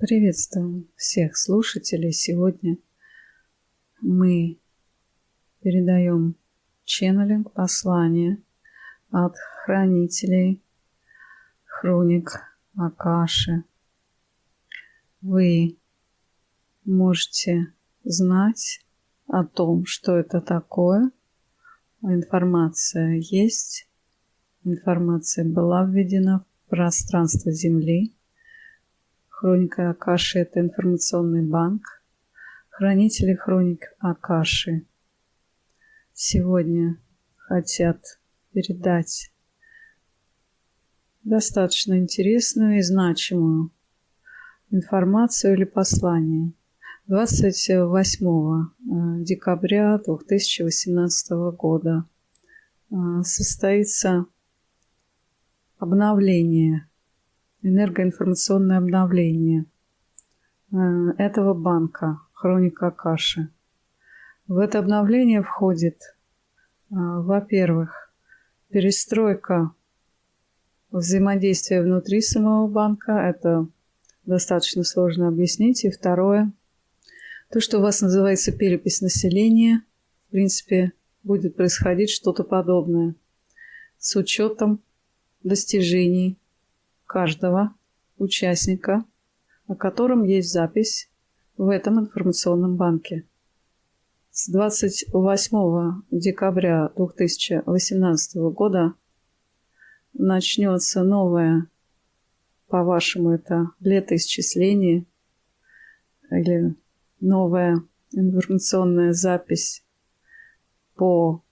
Приветствуем всех слушателей. Сегодня мы передаем ченнелинг послания от хранителей хроник Акаши. Вы можете знать о том, что это такое. Информация есть. Информация была введена в пространство Земли. Хроника Акаши – это информационный банк. Хранители хроник Акаши сегодня хотят передать достаточно интересную и значимую информацию или послание. 28 э, декабря 2018 года э, состоится обновление, энергоинформационное обновление э, этого банка «Хроника Каши». В это обновление входит, во-первых, перестройка взаимодействия внутри самого банка. Это достаточно сложно объяснить. И второе, то, что у вас называется перепись населения, в принципе, будет происходить что-то подобное с учетом достижений каждого участника, о котором есть запись в этом информационном банке. С 28 декабря 2018 года начнется новое, по-вашему, это летоисчисление или новая информационная запись по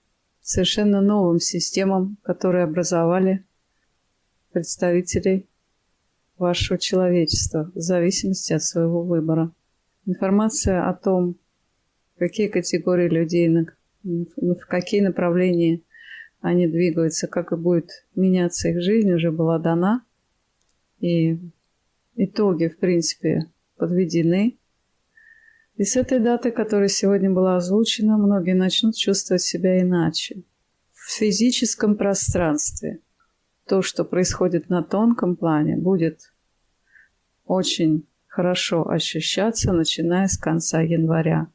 совершенно новым системам, которые образовали представителей вашего человечества в зависимости от своего выбора. Информация о том, какие категории людей, в какие направления они двигаются, как и будет меняться их жизнь, уже была дана. И итоги, в принципе, подведены. И с этой даты, которая сегодня была озвучена, многие начнут чувствовать себя иначе. В физическом пространстве то, что происходит на тонком плане, будет очень хорошо ощущаться, начиная с конца января.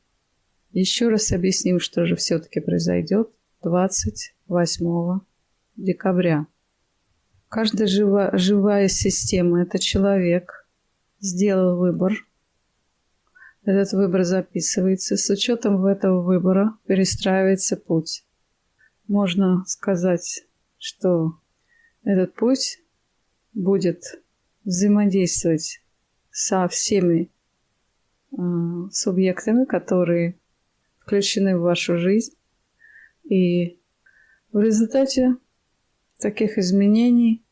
Еще раз объясним, что же все-таки произойдет 28 декабря. Каждая жива, живая система – это человек, сделал выбор – этот выбор записывается. С учетом этого выбора перестраивается путь. Можно сказать, что этот путь будет взаимодействовать со всеми э, субъектами, которые включены в вашу жизнь. И в результате таких изменений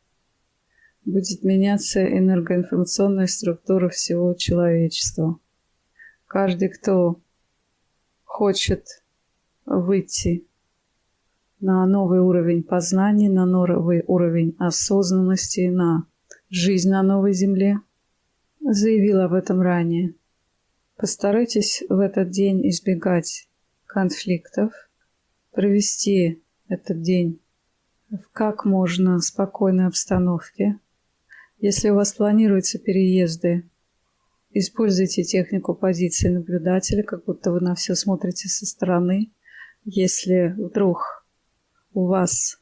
будет меняться энергоинформационная структура всего человечества. Каждый, кто хочет выйти на новый уровень познания, на новый уровень осознанности, на жизнь на новой земле, заявил об этом ранее. Постарайтесь в этот день избегать конфликтов, провести этот день в как можно спокойной обстановке. Если у вас планируются переезды Используйте технику позиции наблюдателя, как будто вы на все смотрите со стороны. Если вдруг у вас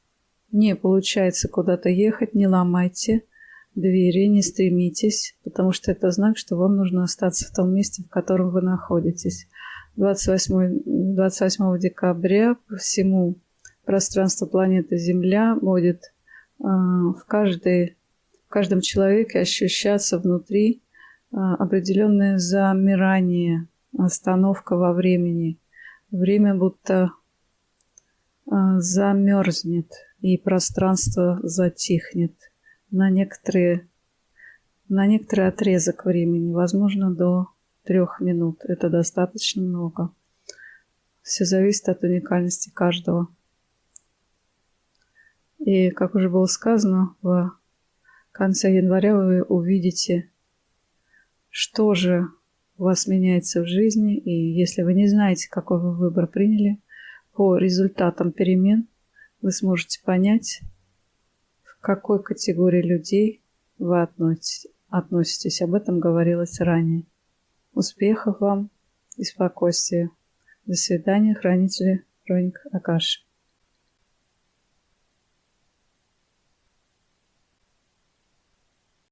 не получается куда-то ехать, не ломайте двери, не стремитесь, потому что это знак, что вам нужно остаться в том месте, в котором вы находитесь. 28, 28 декабря по всему пространству планеты Земля будет э, в, каждой, в каждом человеке ощущаться внутри а, определенное замирание, остановка во времени. Время будто замерзнет и пространство затихнет на некоторые на некоторый отрезок времени, возможно, до трех минут. Это достаточно много. Все зависит от уникальности каждого. И, как уже было сказано, в конце января вы увидите что же у вас меняется в жизни, и если вы не знаете, какой вы выбор приняли, по результатам перемен вы сможете понять, в какой категории людей вы относитесь. Об этом говорилось ранее. Успехов вам и спокойствия. До свидания, хранители хроник Акаши.